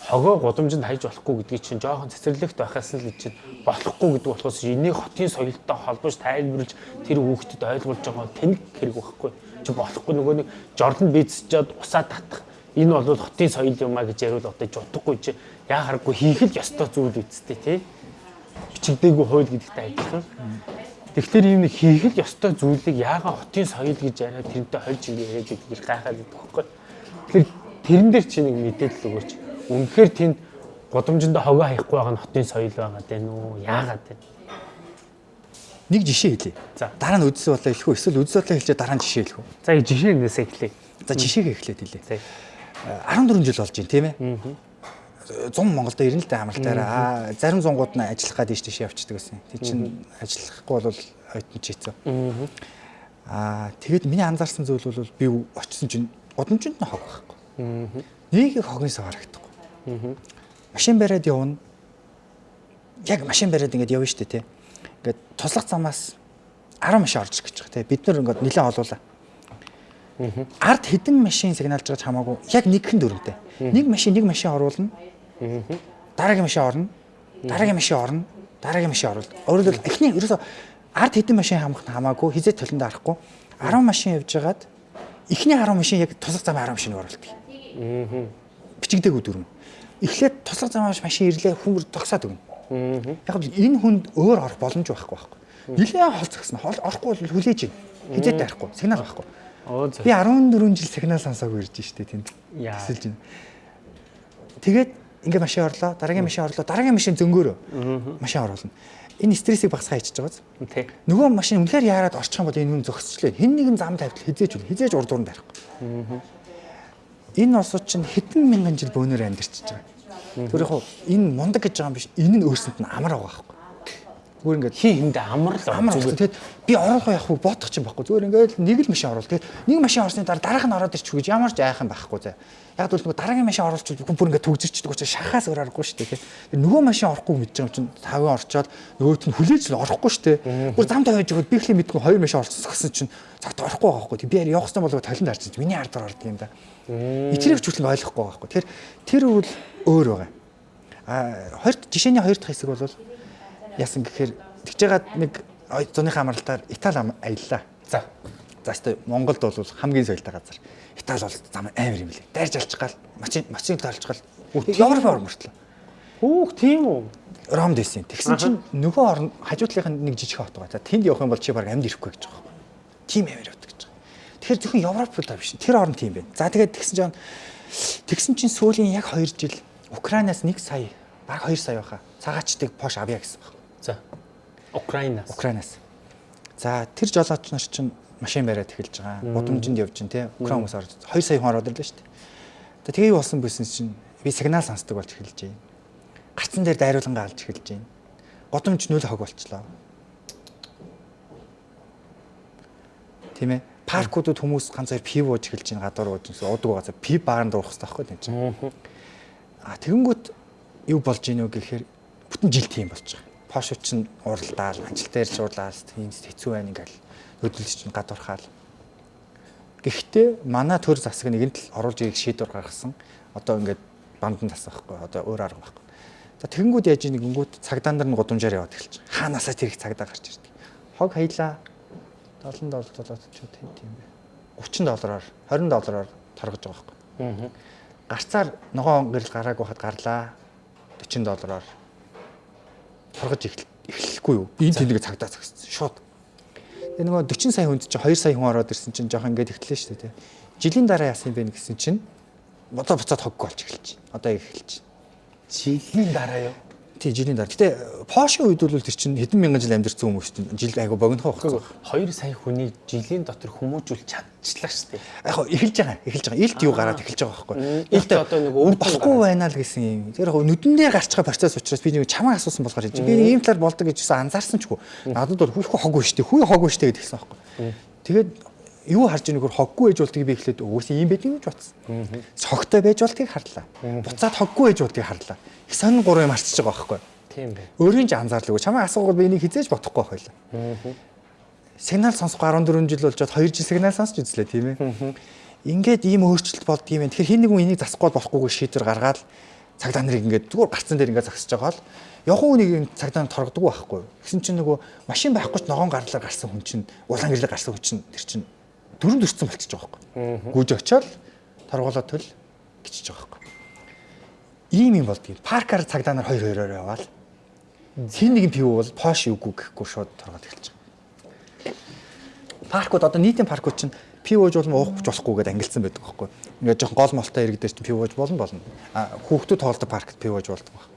хогоо гудамжинд хайж болохгүй гэдгийг чинь жоохон цэцэрлэгт байхаас л чинь болохгүй гэдэг болохоос энийг хотын соёлтой холбож тайлбарлаж тэр хүүхдэд ойлгуулж байгаа тэнэг хэрэг байхгүй. Чи болохгүй нөгөө нэг жорлон бийцчихэд усаа татах энэ бол хотын соёл юм а гэж яриул одоо жутахгүй чи яа харахгүй хийх л ёстой зүйл үсттэй тий бичигдээгүй хууль гэдэгтэй адилхан. Тэгэхээр ийм нэг хийх л ёстой зүйлийг яагаад хотын соёл гэж яриад тэрнтэй хольж ингэ яриад гэдгийг гайхаад байдаг байхгүй. Тэгэхээр тэрэн дээр чи нэг мэдээлэл өгөөч. Үнэхээр тэнд годомжинд хогоо хаяхгүй байгаа нь хотын соёл байгаа дээ нүү. Яагаад вэ? Нэг жишээ хэлье. За. Дараа нь үдс бодлоо хэлэх үү? Эсвэл үдс бодлоо хэлчихэд дараа нь жишээ хэлэх үү? За жишээ нээсээ эхлэе. За жишээгээ эхлээд хэлье. За. 14 жил болж байна тийм ээ. 100 Монголд ирнэ л дээ амралтаараа. Аа зарим зунгууд нь ажиллах гад ийш тийш явчихдаг гэсэн. Тэг чин ажиллахгүй бол ойтон чийцэн. Аа тэгэд миний анзаарсан зүйл бол би очисон чинь удамжинд нь хог байхгүй. Нэг их хогны сав харагдахгүй. Машин бариад явна. Яг машин бариад ингээд явна шүү дээ тий. Ингээд туслах замаас 10 машин орж гэж байгаа тий. Бид нар ингээд нэлээд олуулаа. Ард хэдэн машин сигналж байгаа ч хамаагүй яг нэгхэн дүрмтэй. Нэг машин нэг машин оруулна. Дараагийн машин орно. Дараагийн машин орно. Дараагийн машин оруулна. Өөрөөр хэлбэл эхний ерөөсө ард хэдэн машин хамах нь хамаагүй хизээ толонд арахгүй 10 машин явж байгаад эхний 10 машин яг туслах замын 10 машиныг оруулдаг. Бичигдээгүй дүрм. Эхлээд туслах замын машин ирлээ хүмүүр тогсоод өгнө. Яг нь энэ хүнд өөр орох боломж байхгүй байхгүй. Нилээн холцгосон. Орохгүй бол хүлээж ийн. Хизээ тарихгүй. Сигнал байхгүй. Би 14 жил сигнал сонсоогүй ирж штэ тэнд. Тэсэлж байна. Тэгээд ингээ машин орлоо, дараагийн машин орлоо, дараагийн машин зөнгөөрөө машин оруулна. Энэ стрессийг багасгаа хийчихэж байгаа. Тий. Нөгөө машин үнэхээр яарад орчих юм бол энэ хүн зогсчлээ. Хэн нэгэн зам тавьтал хизээж үл, хизээж урд дуранд барихгүй. Энэ осууд чинь хэдэн мянган жил бөөнөр амьдарчиж байгаа. Тэр яг энэ мундаг гэж байгаа юм биш. Энэ нь өөрсөнд нь амар байгаа байхгүй. Зүгээр ингээд Хин хиндэ амар л амар зүгээр. Тэгээд би орох яах вэ? Бодох чинь байхгүй. Зүгээр ингээд нэг л машин оруулах. Тэгээд нэг машин орсны дараа дараах нь ороод ирчих гэж ямар ч айхан байхгүй зэ. Яг л нөгөө дараагийн машин оруулчих бүр ингээд төгжирчдэг учраас шахаас өөр аргагүй шүү дээ. Тэгээд нөгөө машин орохгүй мэдж байгаа юм чинь тавын орчоод нөгөөт нь хүлээж орохгүй шүү дээ. Бүр зам тавиаж өгöd би ихлэ мэдгүй хоёр машин орсон гэсэн чинь цагт орохгүй байгаа байхгүй. Би явах гэсэн болов талент харж чинь миний ардаар ордог юм да. Ч хүртэл ойлгохгүй байгаа байхгүй. Тэгэхээр тэр үл өөр байгаа. А хоёр жишээний хоёр дахь хэсэг бол яасан гэхээр тэгж жагаад нэг зуныхаа амралтаар Итали аяллаа. За. За өстой Монголд бол хамгийн соёлтой газар. Итали бол зам амар юм лээ. Дайрж машин машин тоолч гал Европ ор мөртлөө. Хүүх тийм үү. Ромд байсан. Тэгсэн чинь нөгөө орн хажуудлынх нь нэг жижиг хот байгаа. За тэнд явах юм бол чи баг амьд ирэхгүй гэж байгаа. Тим амар явдаг гэж байгаа. Тэгэхээр зөвхөн Европ л биш. Тэр орн тийм байна. За тэгээд тэгсэн чинь тэгсэн чинь сүүлийн яг 2 жил Украинаас 1 сая баг 2 сая байхаа. Цагаачдыг Пош авъя гэсэн баг. За. Украинаас. Украинаас. За тэр жолооч нар чинь машин бариад эхэлж байгаа. Гудамжинд явж чинь тий. Украин хүмүүс орж 2 сая хүн ороод ирлээ шүү дээ. Тэгээ юу болсон бэсэн чинь би сигнал сонсдог болж эхэлж байна. Гарцан дээр дайруулангаа алж эхэлж байна. Гудамж нөл хог болчлоо. Тийм ээ. Паркуудад хүмүүс ганц хоёр пив ууж эхэлж байна. Гадуур ууж гэсэн уудаг газар пив бааранд уух хэрэгтэй байхгүй тийм чинь. А тэгэнгүүт юу болж ийнө гэхээр бүтэн жил тийм болж байгаа. Пошо чинь уралдаал, ажил дээр шуурлаас тийм хэцүү байна ингээл хөдөлж чинь гадуурхаал. Гэхдээ манай төр засаг нэгэнт л оруулж ирэх шийдвэр гаргасан. Одоо ингээд бандан тасах байхгүй. Одоо өөр арга байхгүй. За тэгэнгүүт яаж нэг гингүүт цагдаа нар нь гудамжаар яваад эхэлж байгаа. Хаанасаа тэр их цагдаа гарч ирдэг. Хог хаялаа 70 доллараар ч тийм тийм бэ. 30 доллараар 20 доллараар торгож байгаа байхгүй. Гарцаар ногоон гэрэл гараагүй хад гарлаа 40 доллараар торгож эхлэхгүй юу? Энэ тэнэг цагдаа цагсан. Шууд. Тэгээ нөгөө 40 сая хүнд чинь 2 сая хүн ороод ирсэн чинь жоох ингээд эхэллээ шүү дээ. Жилийн дараа яасан бэ гэсэн чинь бодоо буцаад хогг болж эхэлж байна. Одоо эхэлж байна. жилийн дараа юу? Тий жилийн дараа. Гэтэ Пошийн үед бол тэр чинь хэдэн мянган жил амьдэрсэн хүмүүс чинь жил айгу богинохоо багцсан. 2 сая хүний жилийн дотор хүмүүжүүл чадчихлаа шүү дээ. Яг хоо эхэлж байгаа. Эхэлж байгаа. Илт юу гараад эхэлж байгаа байхгүй. Илт одоо нэг өвдөн болохгүй байна л гэсэн юм. Тэр яг нүдэн дээр гарч байгаа процесс учраас би нэг чамаа асуусан болохоор хэлж. Би ийм талаар болдог гэж гэсэн анзаарсан ч хүү. Надад бол хүйх хог биш дээ. Хүй хог биш дээ гэдгсэн байхгүй. Тэгээд юу харж байгааг нөхөр хоггүй ээж болдгийг би эхлээд өөрөөсөө ийм байдгийг гэж бодсон. Цогтой байж болдгийг харлаа. Буцаад хоггүй ээж болдгийг харлаа. Их сонин гурван юм арчиж байгаа байхгүй. Тийм бай. Өөрийн ч анзаарлаагүй. Чамаа асуугаад би энийг хизээж бодохгүй байлаа. Сигнал сонсохгүй 14 жил болж чад 2 жил сигнал сонсч үзлээ тийм ээ. Ингээд ийм өөрчлөлт болдгийм. Тэгэхээр хин нэгэн энийг засахгүй болохгүйг шийдвэр гаргаад цагдаа нарыг ингээд зүгээр гарцсан дээр ингээд загсаж байгаа л явхан үнийг цагдаа торгодог байхгүй. Гэсэн чинь нөгөө машин байхгүй ч ногоон гарлаар гарсан хүн чинь улаан гэрлээ гарсан хүн чинь тэр чинь дөрөв дөрцөн болчихж байгаа байхгүй. Гүйж очиод торгуулаад төл гिचж байгаа байхгүй. Ийм юм болдгийг. Паркаар цагдаа нар хоёр хоёроор яваал. Хин нэгэн пив бол пош үгүй гэхгүй шууд торгоод эхэлж байгаа. Паркууд одоо нийтийн паркууд чинь пив ууж болно уух болохгүй гэдээ ангилсан байдаг байхгүй. Ингээд жоохон гол молтой иргэдэр чинь пив ууж болно болно. А хүүхдүүд тоолдог паркт пив ууж болдог баг.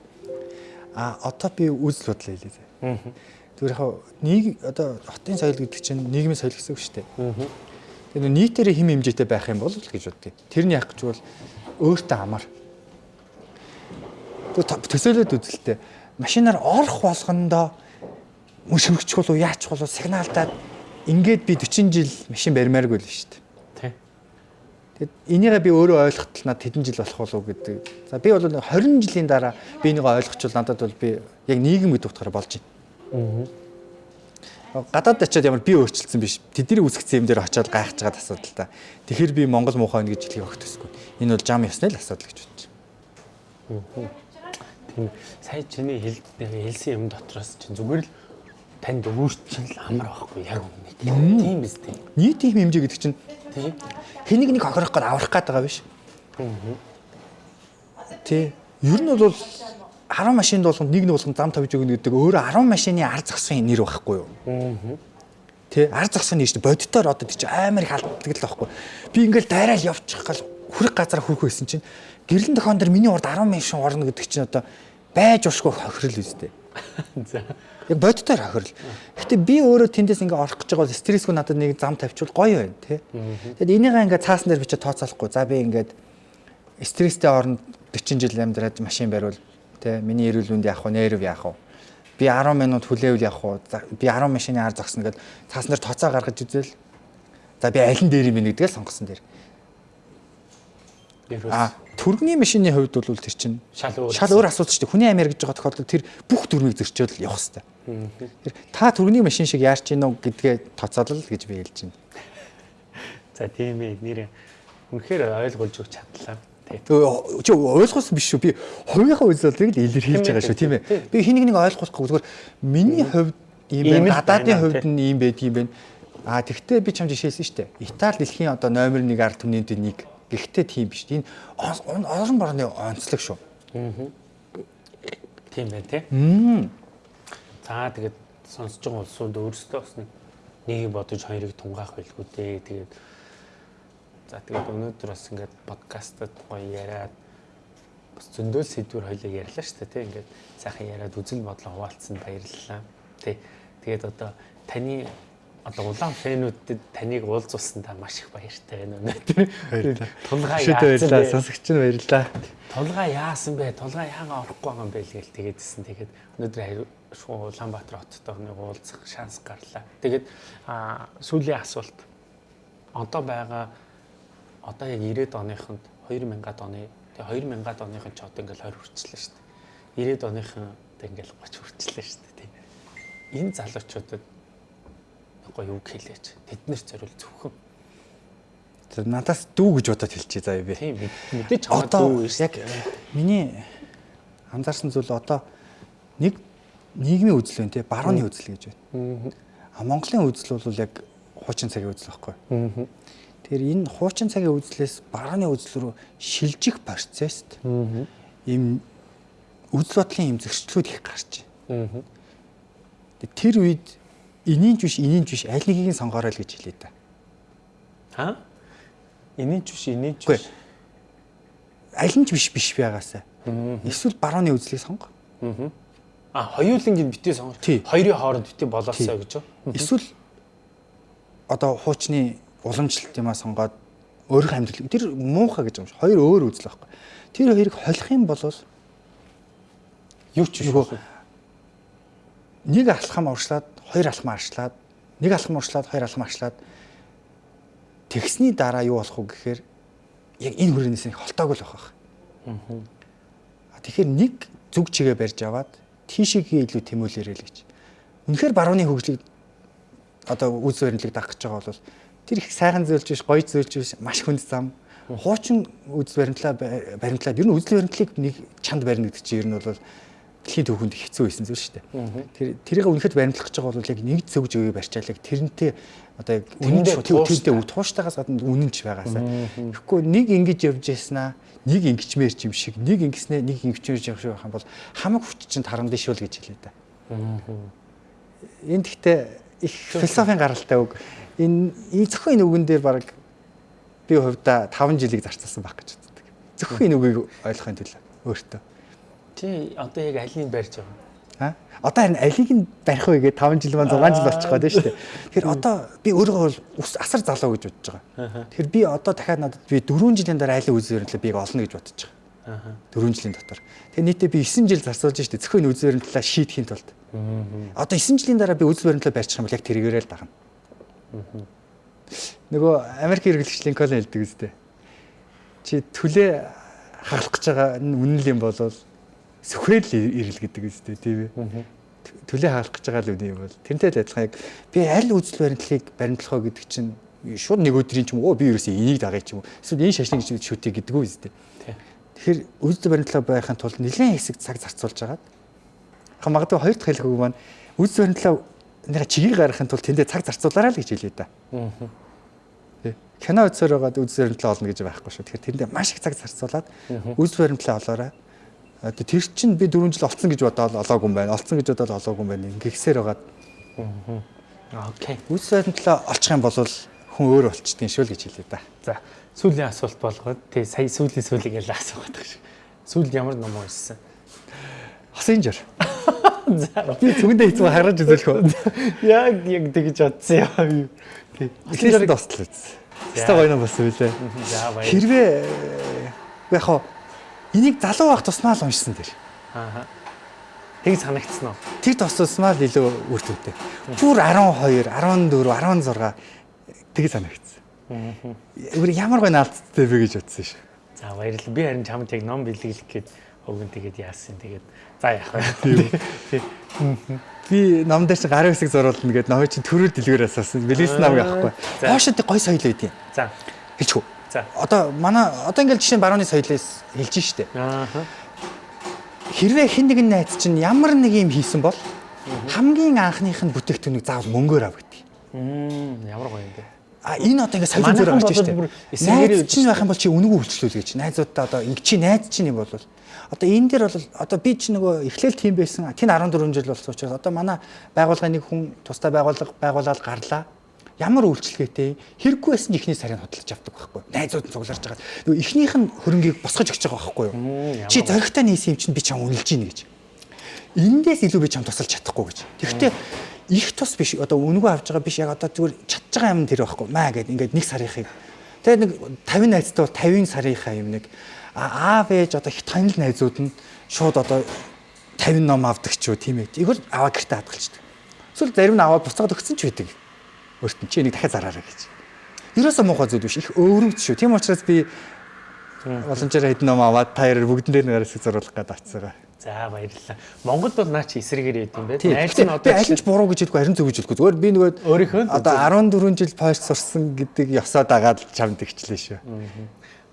А одоо би үзэл бодлоо хэлээ. Тэр яг нэг одоо хотын соёл гэдэг чинь нийгмийн соёл гэсэн үг шүү дээ. Тэгэхээр нийтээр хэм хэмжээтэй байх юм бол л гэж боддгийг. Тэрний яах гэж бол өөртөө амар. Төсөөлөд үзэлтэй. Машинаар орох болгондоо мөшөрөгч болов яач болов сигналдаад ингээд би 40 жил машин барьмааргүй л шүү дээ. Тэгэд энийгээ би өөрөө ойлгохтол надад хэдэн жил болох болов гэдэг. За би бол 20 жилийн дараа би энийг ойлгочвол надад бол би яг нийгэм гэдэг утгаараа болж байна. Гадаад очиод ямар би өөрчлөлтсөн биш. Тэдний үсгцэн юм дээр очиод гайхаж байгаа асуудал та. Тэгэхээр би Монгол муухай байна гэж хэлхийг огт төсгүй. Энэ бол жам ясны л асуудал гэж бодчих. Тийм сая чиний хэл хэлсэн юм дотроос чинь зүгээр л танд өөрчлөл амар байхгүй яг үнэ. Тийм биз дээ. Нийтийн хэм хэмжээ гэдэг чинь Тийм. хэнийг нэг хохирох гээд аврах гээд байгаа биш. Тий. Ер нь бол 10 машинд болгонд нэг нь болгонд зам тавьж өгнө гэдэг өөрөө 10 машины ар зогсон нэр байхгүй юу? Тий, ар зогсон нэр чинь бодитоор одоо тийч амар их алддаг л байхгүй. Би ингээл дайраал явчих гал хүрх газар хүрх байсан чинь гэрлэн тохион дээр миний урд 10 машин орно гэдэг чинь одоо байж уршгүй хохирол үстэй. За. Яг бодитоор хохирол. Гэтэ би өөрөө тэндээс ингээ орох гэж байгаа стрессгүй надад нэг зам тавьчвал гоё байна тий. Тэгэд энийгээ ингээ цаасан дээр бичиж тооцоолохгүй. За би ингээд стресстэй орнд 40 жил амьдраад машин бариул тий. Миний эрүүл мэнд яах вэ? Нерв яах вэ? Би 10 минут хүлээвэл яах вэ? Би 10 машины ар зогсно гэд цаасан дээр тооцоо гаргаж үзэл. За би аль нь дээр юм бэ гэдгээ сонгосон дээр. А түргний машины хувьд бол тэр чинь шал өөр. шал өөр асуудал шүү дээ. Хүний амь яригж байгаа тохиолдолд тэр бүх дүрмийг зөрчиөл явах хэрэгтэй. Тэр та түргний машин шиг яарч гинөө гэдгээ тооцоолол гэж би хэлж байна. За тийм ээ нэр үнэхээр ойлгуулж өгч чадлаа. Өө, Чи ойлгосон биш шүү. Би хувийнхаа үзэлтийг л илэрхийлж байгаа шүү, тийм ээ. Би хэнийг нэг ойлгохгүй зүгээр миний хувьд ийм байна, хувьд нь ийм байдгийм байна. А тэгвэл би чам жишээлсэн шүү дээ. Итали дэлхийн одоо номер 1 ард түмнийд нэг. Гэхдээ тийм биш. Энэ он- он- орон борны онцлог шүү. Тийм байна тий. За тэгээд сонсож байгаа улсууд өөрсдөө бас нэг нэг бодож хоёрыг тунгаах байлгүй дээ. Тэгээд за тэгээд өнөөдөр бас ингээд подкастад гоё яриад бас зөндөл сэдвэр хоёлоо ярьлаа шүү дээ тий. Ингээд сайхан яриад үзэл бодлоо хуваалцсан баярлалаа. Тий. Тэгээд одоо таны одоо улаан фэнүүдэд таныг уулзуулсандаа маш их баяртай байна өнөөдөр. Тулгаа яасан бэ? Сонсогч нь баярлалаа. Тулгаа яасан бэ? Тулгаа яагаад орохгүй байгаа юм бэ гээл тэгээдсэн. Тэгээд өнөөдөр аяа шуу Улаанбаатар хоттой нэг уулзах шанс гарлаа. Тэгээд сүүлийн асуулт. Одоо байгаа одоо яг 90-ад оныхонд 2000-ад оны тэгээ 2000-ад оныхон ч одоо ингээл 20 хүрчлээ шүү дээ. 90-ад оныхон одоо ингээл 30 хүрчлээ шүү дээ. Тийм. Энэ залуучуудад гоё үг хэлээч. Тэднэр зориул зөвхөн. Тэр надаас дүү гэж бодоод хэлчихье заа би. Тийм мэд- мэдээж чамд Одоо дүү шүү. яг миний анзаарсан зүйл одоо нэг нийгмийн үзэл байна те барууны үзэл гэж байна. А Монголын үзэл бол яг хуучин цагийн үзэл байхгүй. Тэгэхээр энэ хуучин цагийн үзлээс барууны үзэл рүү шилжих процесст ийм үзэл бодлын ийм зөрчлүүд их гарч байна. Тэр үед энийн биш энийн биш аль нэгийг нь сонгоорой л гэж хэлээ та. Аа? Энийн биш, энийн биш. Аль нь ч биш биш байгаасаа. Эсвэл барууны үзлийг сонго. А хоёулангийн битээ сонгож Тий. хоёрын хооронд битээ болоосоо гэж? Эсвэл одоо хуучны уламжлалт юмаа сонгоод өөрийнх амьдрал тэр муухай гэж юм шиг. Хоёр өөр үзэл байхгүй. Тэр хоёрыг холих юм бол Юу ч биш. Нэг алхам уршлаад хоёр алхам арчлаад нэг алхам уршлаад хоёр алхам арчлаад тэгсний дараа юу болох вэ гэхээр яг энэ хүрээнээс нэг холтоогүй л байх. Аа. Тэгэхээр нэг зүг чигээ барьж аваад тийшээгээ илүү тэмүүлээрэй л гэж. Үнэхээр барууны хөгжлийг одоо үз баримтлыг дагах гэж байгаа бол тэр их сайхан зөөлж биш, гоё зөөлж биш, маш хүнд зам. Хуучин үз баримтлаа баримтлаад ер нь үзэл баримтлыг нэг чанд барина гэдэг чинь ер нь бол дэлхийн төвхөнд хэцүү байсан зүйл шүү дээ. Тэр тэрийг үнэхээр баримтлах гэж байгаа бол яг нэг зөв зөвөө барьчаал яг тэрнтэй одоо яг үнэн тууштай. тэрнтэй тууштайгаас гадна үнэнч байгаасаа. Тэгэхгүй нэг ингэж явж яснаа нэг ингэчмээр юм шиг нэг ингэснээ нэг ингэчмээр шиг байх юм бол хамаг хүч чинь таран дэш үл гэж хэлээ да. Энэ гэхдээ их философийн гаралтай үг. Энэ зөвхөн энэ үгэн дээр баг би хувьдаа 5 жилиг зарцуулсан байх гэж боддог. Зөвхөн энэ үгийг ойлгохын тулд өөртөө. Чи одоо яг алийг барьж байгаа? А? Одоо харин алийг нь барих вэ гэдэг 5 жил маань 6 жил болчих гээд шүү дээ. Тэгэхээр одоо би өөрийгөө бол ус асар залуу гэж бодож байгаа. Тэгэхээр би одоо дахиад надад би 4 жилийн дараа айлын үзээрнлээ бийг олно гэж бодож байгаа. Аа. 4 жилийн дотор. Тэгээ нийтдээ би 9 жил зарцуулж штэ зөвхөн үзээрн талаа шийдэхийн тулд. Одоо 9 жилийн дараа би үзээрн талаа барьчих юм бол яг тэргээрээ л дагна. Нөгөө Америк хэрэглэгч Линкольн хэлдэг үстэй. Чи түлээ хагалах гэж байгаа нь үнэн юм бол сүхрэл ирэл гэдэг үстэй тийм ээ. Түлээ хагалах гэж байгаа л үнэн юм бол тэрнтэй л адилхан яг би аль үзэл баримтлалыг баримтлах вэ гэдэг чинь шууд нэг өдрийн ч юм уу би ерөөсөө энийг дагая ч юм уу эсвэл энэ шашныг шүтээ гэдэг үү үстэй. Тэгэхээр үзэл баримтлал байхын тулд нэлээд хэсэг цаг зарцуулж агаад яг магадгүй хоёр дахь хэлэх үг маань үзэл баримтлал нэг чигийг гаргахын тулд тэндээ цаг зарцуулаарай л гэж хэлээ да. Кино үзсээр байгаад үзэл баримтлал олно гэж байхгүй шүү. Тэгэхээр тэндээ маш их цаг зарцуулаад үзэл баримтлал олоорой. Тэр чинь би 4 жил олцсон гэж бодоод олоогүй юм байна. Олцсон гэж бодоод олоогүй юм байна. Ингэхсээр байгаад Окей. үзэл баримтлал олчих юм бол хүн өөр болчтой шүү л гэж хэлээ да. За сүүлийн асуулт болгоод тий сая сүүлийн сүүлийг ялаа асуугаад шиг. Сүүлд ямар ном уншсан? Хосын жир. За Би зүгэндээ хэцүү хараж үзүүлэх үү. яг яг тэгж бодсон юм. Жирийг дуустал үз. Хэвээ гоё ном болсон билээ. Хэрвээ яг хаа энийг залуу байх тусмаа л уншсан дээр. Аа. Тэг санагдсан уу? Тэр тусмаа л илүү үр дүнтэй. Бүр 12, 14, 16 тэг санагдсан. Өөр ямар гоё наалттай бэ гэж бодсон шүү. За баярлалаа. Би харин чамд яг ном бэлгэлэх гээд өгөн тэгээд яасан. Тэгээд за яах вэ? Би ном дээр чи гарын хэсэг зурулна гэдэг номын чинь төрөл дэлгүүр асуусан. Билээс намайг авахгүй. За. Хоошод гоё соёл байдیں۔ За. Хэлчихв. За. Одоо манай одоо ингээл жишээ нь барууны соёлоос хэлж штэ. Аа. Хэрвээ хэн нэгэн найз чинь ямар нэг юм хийсэн бол хамгийн анхных нь бүтээгдэхүүнийг заавал мөнгөөр ав гэдэг. Мм ямар гоё юм бэ? А энэ одоо ингээд соёлын зүгээр гарч штэ. Найз чинь байх юм бол чи үнэгүй үйлчлүүл гэж. Найзуудаа одоо ингэ чи найз чинь юм бол одоо энэ дээр бол одоо би чи нөгөө эхлээл тийм байсан. Тэн 14 жил болсон учраас одоо манай байгууллагын нэг хүн тусдаа байгууллага байгуулаад гарлаа. Ямар үйлчлэгээтэй хэрэггүй байсан ч ихний сарын хөдөлж авдаг байхгүй. Найзууд нь цугларч байгаа. Нөгөө ихнийх нь хөрөнгийг босгож өгч байгаа байхгүй юу? Чи зоригтой нээсэн юм чинь би чам үнэлж гин гэж. Эндээс илүү би чам тусалж чадахгүй гэж. Тэгэхдээ их тус биш одоо үнэгүй авч байгаа биш яг одоо зүгээр чадж байгаа юм тэр байхгүй маа гэд ингээд нэг сарынхыг тэгээд нэг 50 найзтай бол 50 сарынхаа юм нэг аав ээж одоо их танил найзууд нь шууд одоо 50 ном авдаг ч юу тийм ээ. Игэл аваа гэртээ хадгалчдаг эсвэл зарим нь аваад буцаад өгсөн ч байдаг. Өөрт нь чи энийг дахиад зараарай гэж. Ерөөсөө муухай зүйл биш их өвөрмж шүү. Тийм учраас би боломжоор хэдэн ном аваад таяр бүгдэн дээр нэг хэсэг зуруулах гэдэг атцгаа За баярлалаа. Монголд бол наа чи эсрэгээр яд юм бэ? Найз нь одоо аль ч буруу гэж хэлгүй харин зөв гэж хэлгүй. Зүгээр би нөгөө Өөрийнхөө одоо 14 жил пойш сурсан гэдэг ёсоо дагаад чамд игчлээ шүү.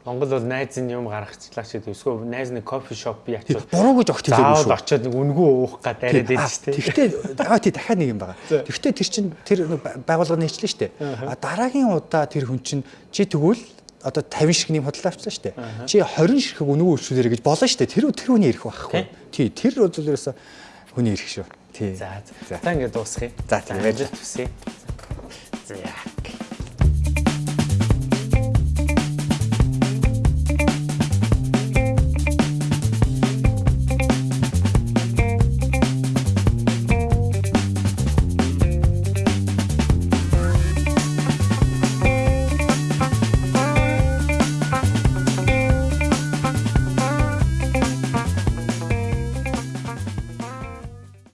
Монгол бол найз нь юм гаргачлаа ч гэдэг. Эсвэл найз нэг кофе шоп би очиод Буруу гэж огт хэлээгүй заавал шүү. очиод нэг үнгүү уух гад байдаг шүү дээ. Тэгвэл аа тий дахиад нэг юм байгаа. Тэгвэл тэр чин тэр байгууллага нийчлээ шүү дээ. А дараагийн удаа тэр хүн чин чи тэгвэл одоо 50 ширхний хөдөлгөөн авчлаа шүү дээ. Чи 20 ширхэг үнэгүй үйлчлүүлээрэ гэж болно шүү дээ. Тэр тэр хүний ирэх байхгүй. Тий тэр ерөөсө хүний ирэх шүү. Тий. За за. За ингээд дуусгая. За, тийм байж. Амжилт хүсье.